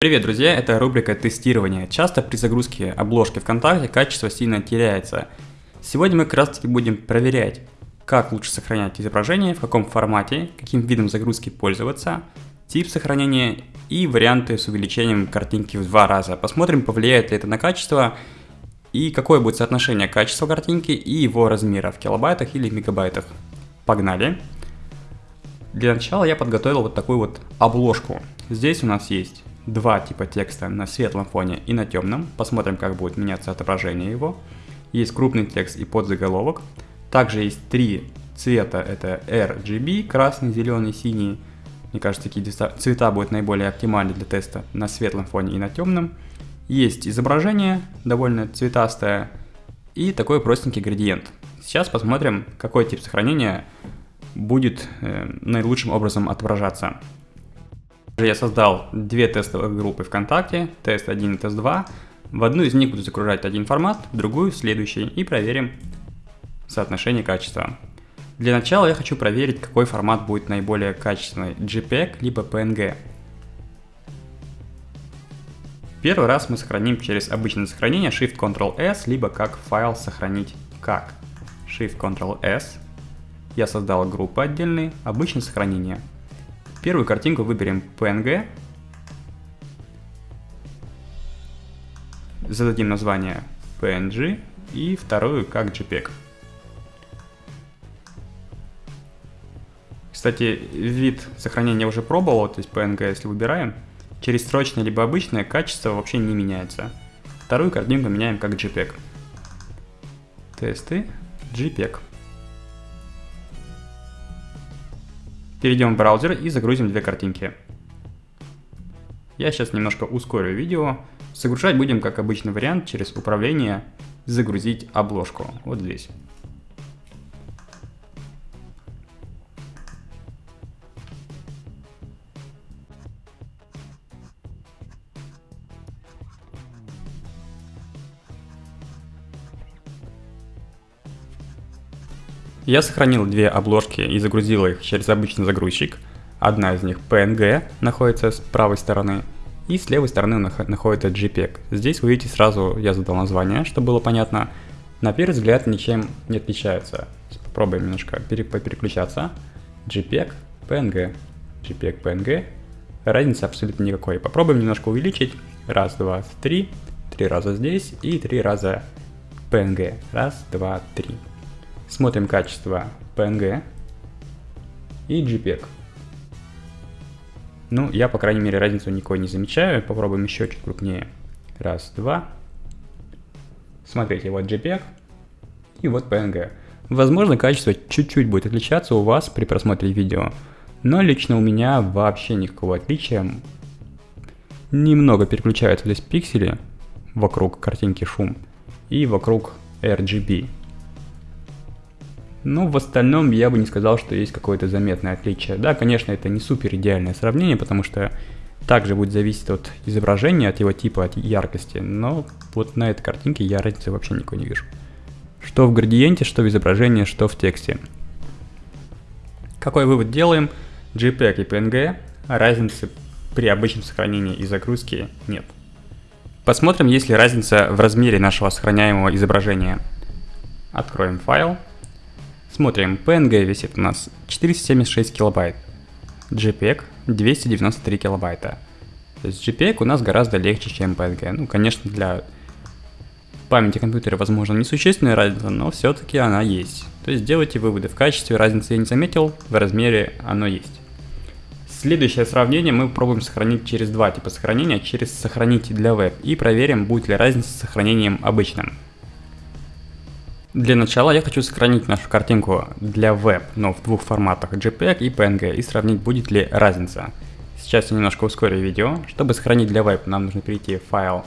Привет, друзья! Это рубрика тестирования. Часто при загрузке обложки ВКонтакте качество сильно теряется. Сегодня мы как раз таки будем проверять, как лучше сохранять изображение, в каком формате, каким видом загрузки пользоваться, тип сохранения и варианты с увеличением картинки в два раза. Посмотрим, повлияет ли это на качество и какое будет соотношение качества картинки и его размера в килобайтах или мегабайтах. Погнали! Для начала я подготовил вот такую вот обложку. Здесь у нас есть два типа текста на светлом фоне и на темном. Посмотрим, как будет меняться отображение его. Есть крупный текст и подзаголовок. Также есть три цвета, это RGB, красный, зеленый, синий. Мне кажется, такие цвета будут наиболее оптимальны для теста на светлом фоне и на темном. Есть изображение, довольно цветастое, и такой простенький градиент. Сейчас посмотрим, какой тип сохранения будет э, наилучшим образом отображаться. Я создал две тестовые группы ВКонтакте, тест 1 и тест 2. В одну из них буду загружать один формат, в другую следующий и проверим соотношение качества. Для начала я хочу проверить, какой формат будет наиболее качественный, JPEG либо PNG. Первый раз мы сохраним через обычное сохранение Shift-Ctrl-S, либо как файл сохранить как. Shift-Ctrl-S. Я создал группу отдельные, обычное сохранение. Первую картинку выберем PNG. Зададим название PNG и вторую как JPEG. Кстати, вид сохранения уже пробовал, то есть PNG, если выбираем, через строчное либо обычное качество вообще не меняется. Вторую картинку меняем как JPEG. Тесты, JPEG. Перейдем в браузер и загрузим две картинки. Я сейчас немножко ускорю видео. Загружать будем как обычный вариант через управление «Загрузить обложку». Вот здесь. Я сохранил две обложки и загрузил их через обычный загрузчик. Одна из них PNG находится с правой стороны, и с левой стороны находится JPEG. Здесь вы видите сразу, я задал название, чтобы было понятно. На первый взгляд ничем не отличаются. Попробуем немножко переключаться. JPEG, PNG, JPEG, PNG. Разницы абсолютно никакой. Попробуем немножко увеличить. Раз, два, три. Три раза здесь и три раза PNG. Раз, два, три. Смотрим качество PNG и JPEG. Ну, я, по крайней мере, разницу никакой не замечаю. Попробуем еще чуть крупнее. Раз, два. Смотрите, вот JPEG и вот PNG. Возможно, качество чуть-чуть будет отличаться у вас при просмотре видео, но лично у меня вообще никакого отличия. Немного переключаются здесь пиксели вокруг картинки шум и вокруг RGB. Но в остальном я бы не сказал, что есть какое-то заметное отличие. Да, конечно, это не супер идеальное сравнение, потому что также будет зависеть от изображения, от его типа, от яркости, но вот на этой картинке я разницы вообще никакой не вижу. Что в градиенте, что в изображении, что в тексте. Какой вывод делаем? JPEG и PNG разницы при обычном сохранении и загрузке нет. Посмотрим, есть ли разница в размере нашего сохраняемого изображения. Откроем файл. Смотрим, PNG весит у нас 476 килобайт, JPEG 293 килобайта. То есть JPEG у нас гораздо легче, чем PNG. Ну, конечно, для памяти компьютера, возможно, несущественная разница, но все-таки она есть. То есть делайте выводы. В качестве разницы я не заметил, в размере оно есть. Следующее сравнение мы попробуем сохранить через два типа сохранения, через сохранить для веб и проверим, будет ли разница с сохранением обычным. Для начала я хочу сохранить нашу картинку для веб, но в двух форматах JPEG и PNG и сравнить будет ли разница. Сейчас я немножко ускорю видео. Чтобы сохранить для веб, нам нужно перейти в файл,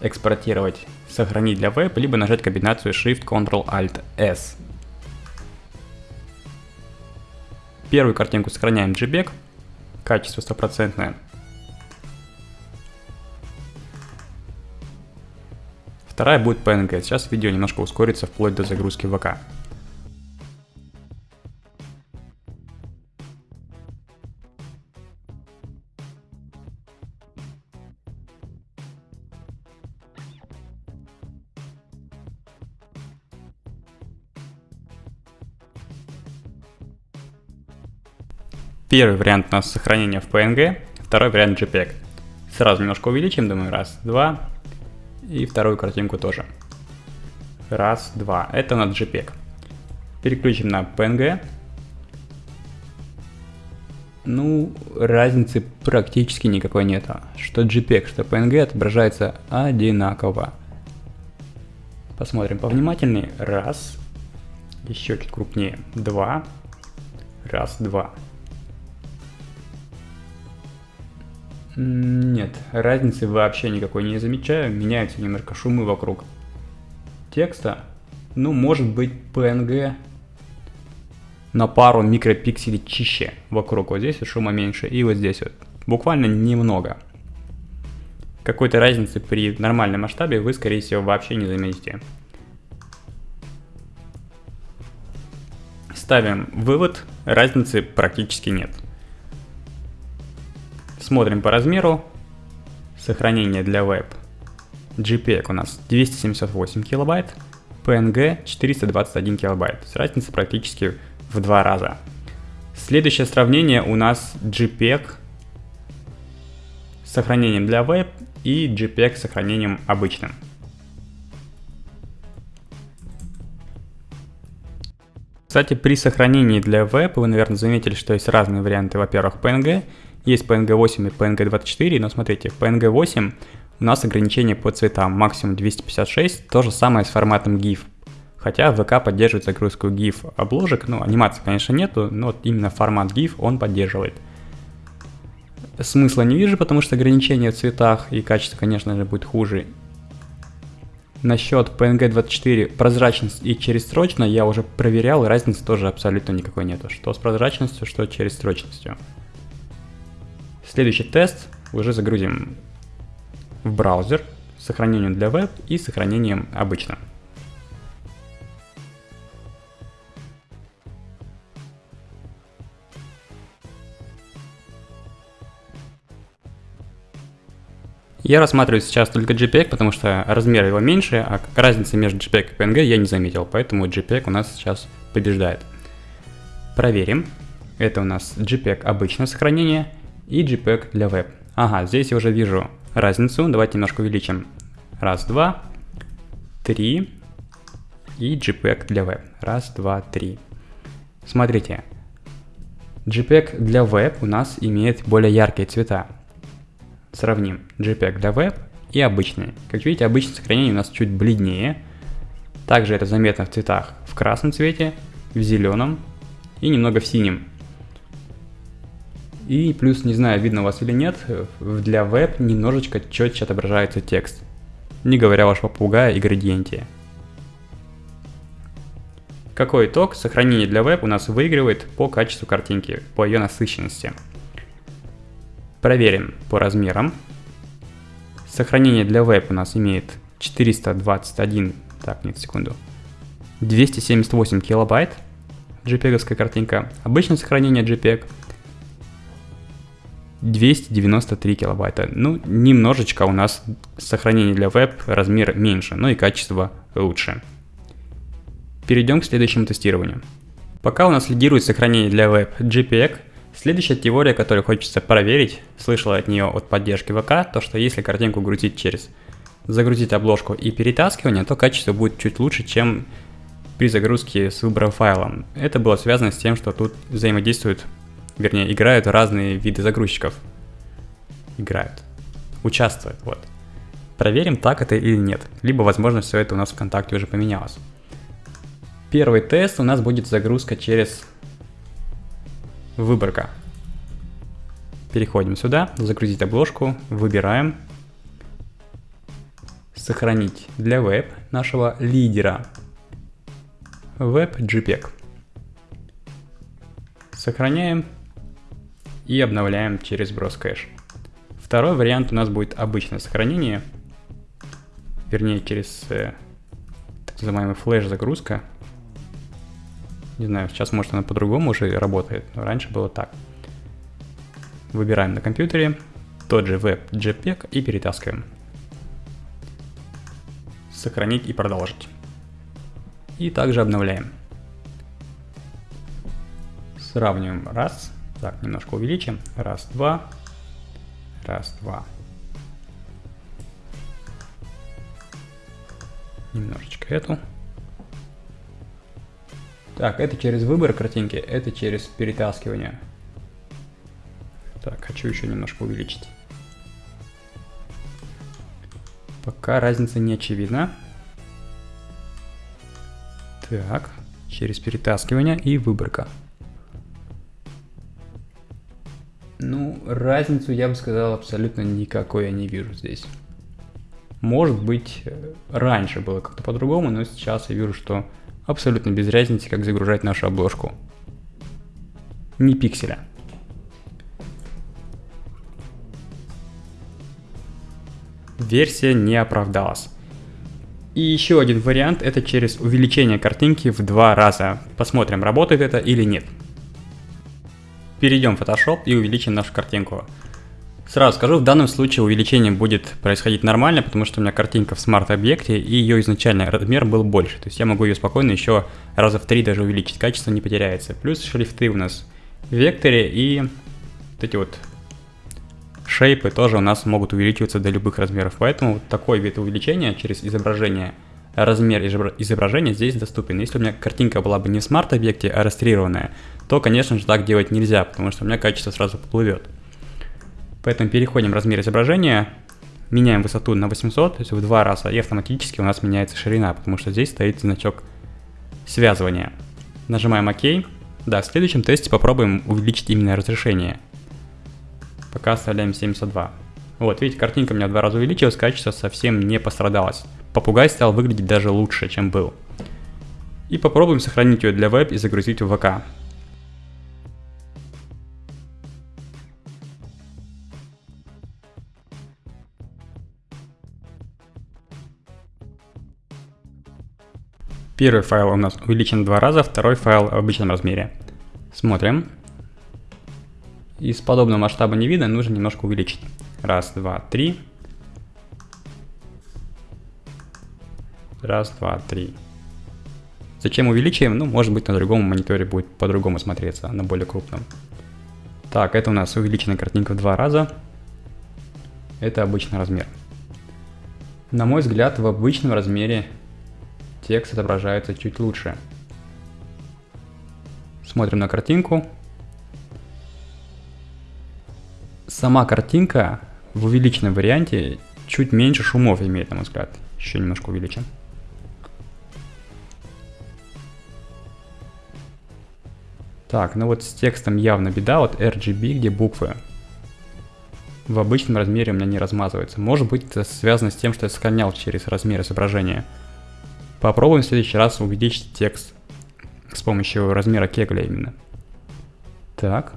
экспортировать, сохранить для веб, либо нажать комбинацию Shift-Ctrl-Alt-S. Первую картинку сохраняем JPEG, качество стопроцентное. вторая будет PNG. Сейчас видео немножко ускорится вплоть до загрузки ВК. Первый вариант у нас сохранение в PNG, второй вариант JPEG. Сразу немножко увеличим, думаю, раз, два, и вторую картинку тоже. Раз, два. Это у нас JPEG. Переключим на PNG. Ну, разницы практически никакой нет. Что JPEG, что PNG отображается одинаково. Посмотрим повнимательнее. Раз. Еще чуть крупнее. Два. Раз, два. Нет, разницы вообще никакой не замечаю. Меняются немножко шумы вокруг текста. Ну, может быть, PNG на пару микропикселей чище вокруг. Вот здесь шума меньше и вот здесь вот. Буквально немного. Какой-то разницы при нормальном масштабе вы, скорее всего, вообще не заметите. Ставим вывод, разницы практически нет. Смотрим по размеру. Сохранение для веб. JPEG у нас 278 килобайт, PNG 421 килобайт. С разницей практически в два раза. Следующее сравнение у нас JPEG с сохранением для веб и JPEG с сохранением обычным. Кстати, при сохранении для веб вы, наверное, заметили, что есть разные варианты, во-первых, PNG, есть PNG 8 и PNG 24, но смотрите, в PNG 8 у нас ограничение по цветам, максимум 256, то же самое с форматом GIF. Хотя VK поддерживает загрузку GIF обложек, ну, анимации, конечно, нету, но вот именно формат GIF он поддерживает. Смысла не вижу, потому что ограничение в цветах и качество, конечно же, будет хуже. Насчет PNG 24 прозрачность и черестрочно я уже проверял, разницы тоже абсолютно никакой нету. Что с прозрачностью, что черестрочностью. Следующий тест уже загрузим в браузер с сохранением для веб и сохранением обычно. Я рассматриваю сейчас только JPEG, потому что размер его меньше, а разницы между JPEG и PNG я не заметил, поэтому JPEG у нас сейчас побеждает. Проверим. Это у нас JPEG обычное сохранение и JPEG для веб. Ага, здесь я уже вижу разницу. Давайте немножко увеличим. Раз, два, три и JPEG для веб. Раз, два, три. Смотрите, JPEG для веб у нас имеет более яркие цвета. Сравним JPEG для веб и обычный. Как видите, обычное сохранение у нас чуть бледнее. Также это заметно в цветах в красном цвете, в зеленом и немного в синем. И плюс, не знаю, видно у вас или нет, для веб немножечко четче отображается текст. Не говоря ваш попугая и градиенте. Какой итог? Сохранение для веб у нас выигрывает по качеству картинки, по ее насыщенности. Проверим по размерам. Сохранение для веб у нас имеет 421, так, нет, секунду, 278 килобайт, JPEG картинка. Обычное сохранение JPEG 293 килобайта. Ну, немножечко у нас сохранение для веб размер меньше, но и качество лучше. Перейдем к следующему тестированию. Пока у нас лидирует сохранение для веб JPEG, Следующая теория, которую хочется проверить, слышала от нее от поддержки ВК, то что если картинку грузить через загрузить обложку и перетаскивание, то качество будет чуть лучше, чем при загрузке с выбором файла. Это было связано с тем, что тут взаимодействуют, вернее, играют разные виды загрузчиков. Играют. Участвуют, вот. Проверим, так это или нет. Либо, возможно, все это у нас ВКонтакте уже поменялось. Первый тест у нас будет загрузка через Выборка. Переходим сюда, загрузить обложку, выбираем, сохранить для веб нашего лидера. Web JPEG. Сохраняем и обновляем через брос кэш. Второй вариант у нас будет обычное сохранение, вернее через э, так называемый флеш загрузка. Не знаю, сейчас может она по-другому уже работает, но раньше было так. Выбираем на компьютере тот же веб JPEG и перетаскиваем. Сохранить и продолжить. И также обновляем. Сравниваем раз Так, немножко увеличим. Раз, два. Раз, два. Немножечко эту. Так, это через выбор картинки, это через перетаскивание. Так, хочу еще немножко увеличить. Пока разница не очевидна. Так, через перетаскивание и выборка. Ну, разницу, я бы сказал, абсолютно никакой я не вижу здесь. Может быть, э, раньше было как-то по-другому, но сейчас я вижу, что абсолютно без разницы, как загружать нашу обложку. Ни пикселя. Версия не оправдалась. И еще один вариант, это через увеличение картинки в два раза. Посмотрим, работает это или нет. Перейдем в Photoshop и увеличим нашу картинку. Сразу скажу, в данном случае увеличение будет происходить нормально, потому что у меня картинка в смарт-объекте, и ее изначальный размер был больше. То есть я могу ее спокойно еще раза в три даже увеличить, качество не потеряется. Плюс шрифты у нас в векторе, и вот эти вот шейпы тоже у нас могут увеличиваться до любых размеров. Поэтому вот такой вид увеличения через изображение, размер изображения здесь доступен. Если у меня картинка была бы не в смарт-объекте, а растрированная, то, конечно же, так делать нельзя, потому что у меня качество сразу поплывет. Поэтому переходим в размер изображения, меняем высоту на 800, то есть в два раза, и автоматически у нас меняется ширина, потому что здесь стоит значок связывания. Нажимаем ОК. Да, в следующем тесте попробуем увеличить именно разрешение. Пока оставляем 72. Вот, видите, картинка у меня в два раза увеличилась, качество совсем не пострадалось. Попугай стал выглядеть даже лучше, чем был. И попробуем сохранить ее для веб и загрузить в ВК. Первый файл у нас увеличен два раза, второй файл в обычном размере. Смотрим. Из подобного масштаба не видно, нужно немножко увеличить. Раз, два, три. Раз, два, три. Зачем увеличиваем? Ну, может быть, на другом мониторе будет по-другому смотреться, на более крупном. Так, это у нас увеличенная картинка в два раза. Это обычный размер. На мой взгляд, в обычном размере текст отображается чуть лучше. Смотрим на картинку. Сама картинка в увеличенном варианте чуть меньше шумов имеет, на мой взгляд. Еще немножко увеличим. Так, ну вот с текстом явно беда, вот RGB, где буквы в обычном размере у меня не размазывается. Может быть это связано с тем, что я сканял через размер изображения. Попробуем в следующий раз увеличить текст с помощью размера кегля именно. Так.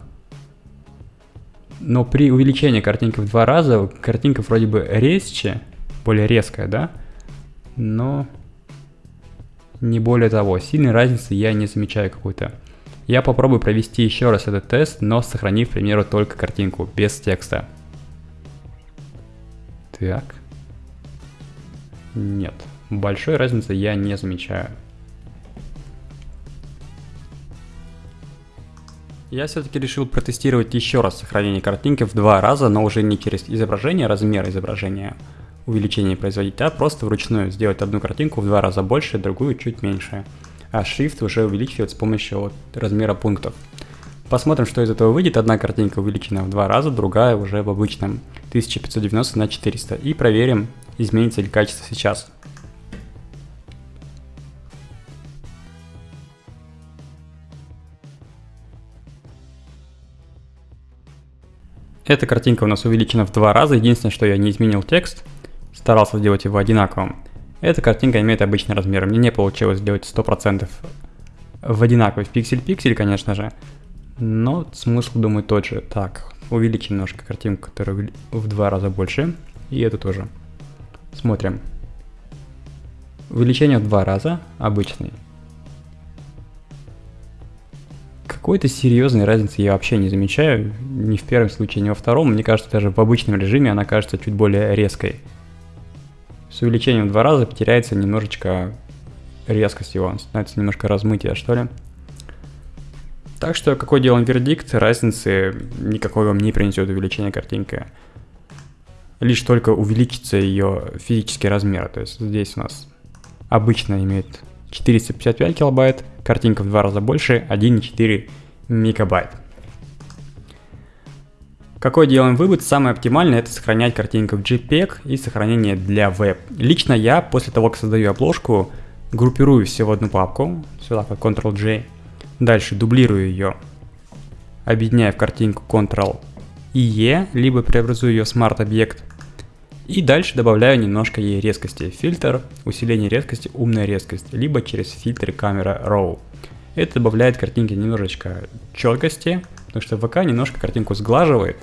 Но при увеличении картинки в два раза, картинка вроде бы резче, более резкая, да? Но не более того, сильной разницы я не замечаю какой-то. Я попробую провести еще раз этот тест, но сохранив, к примеру, только картинку, без текста. Так. Нет. Большой разницы я не замечаю. Я все-таки решил протестировать еще раз сохранение картинки в два раза, но уже не через изображение, размер изображения, увеличение производить, а просто вручную сделать одну картинку в два раза больше, другую чуть меньше. А шрифт уже увеличивать с помощью вот размера пунктов. Посмотрим, что из этого выйдет. Одна картинка увеличена в два раза, другая уже в обычном 1590 на 400. И проверим, изменится ли качество сейчас. Эта картинка у нас увеличена в два раза, единственное, что я не изменил текст, старался сделать его одинаковым. Эта картинка имеет обычный размер, мне не получилось сделать 100% в одинаковый, пиксель-пиксель, конечно же, но смысл, думаю, тот же. Так, увеличим немножко картинку, которая в два раза больше, и эту тоже. Смотрим. Увеличение в два раза, обычный. Какой-то серьезной разницы я вообще не замечаю, ни в первом случае, ни во втором. Мне кажется, даже в обычном режиме она кажется чуть более резкой. С увеличением в два раза потеряется немножечко резкость его, становится немножко размытие, что ли. Так что какой делаем вердикт, разницы никакой вам не принесет увеличение картинки. Лишь только увеличится ее физический размер. То есть здесь у нас обычно имеет 455 килобайт, картинка в два раза больше, 1,4 мегабайт. Какой делаем вывод? Самое оптимальное это сохранять картинку в JPEG и сохранение для веб. Лично я после того, как создаю обложку, группирую все в одну папку, сюда как Ctrl-J, дальше дублирую ее, объединяю в картинку Ctrl-E, либо преобразую ее в Smart объект, и дальше добавляю немножко ей резкости. Фильтр, усиление резкости, умная резкость, либо через фильтр камера RAW. Это добавляет картинке немножечко четкости, потому что ВК немножко картинку сглаживает,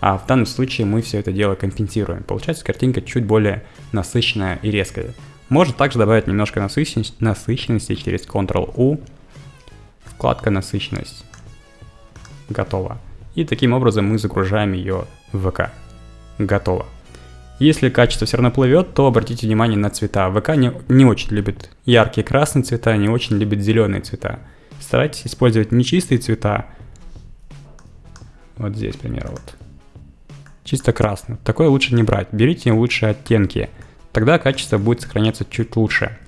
а в данном случае мы все это дело компенсируем. Получается картинка чуть более насыщенная и резкая. Можно также добавить немножко насыщенности, насыщенности через Ctrl-U, вкладка насыщенность. Готово. И таким образом мы загружаем ее в ВК. Готово. Если качество все равно плывет, то обратите внимание на цвета. ВК не, не очень любит яркие красные цвета, не очень любит зеленые цвета. Старайтесь использовать нечистые цвета. Вот здесь, к примеру, вот чисто красный. Такое лучше не брать. Берите лучшие оттенки. Тогда качество будет сохраняться чуть лучше.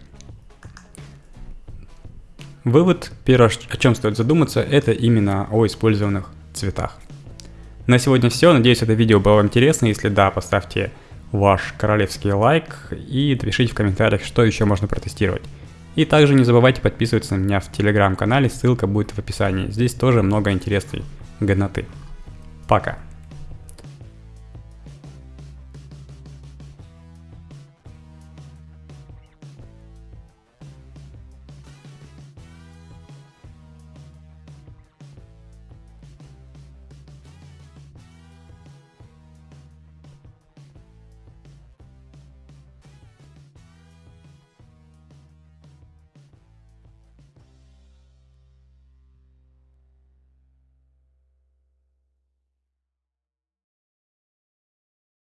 Вывод, первое, о чем стоит задуматься, это именно о использованных цветах. На сегодня все. Надеюсь, это видео было вам интересно. Если да, поставьте ваш королевский лайк и напишите в комментариях, что еще можно протестировать. И также не забывайте подписываться на меня в телеграм-канале, ссылка будет в описании. Здесь тоже много интересной годноты. Пока!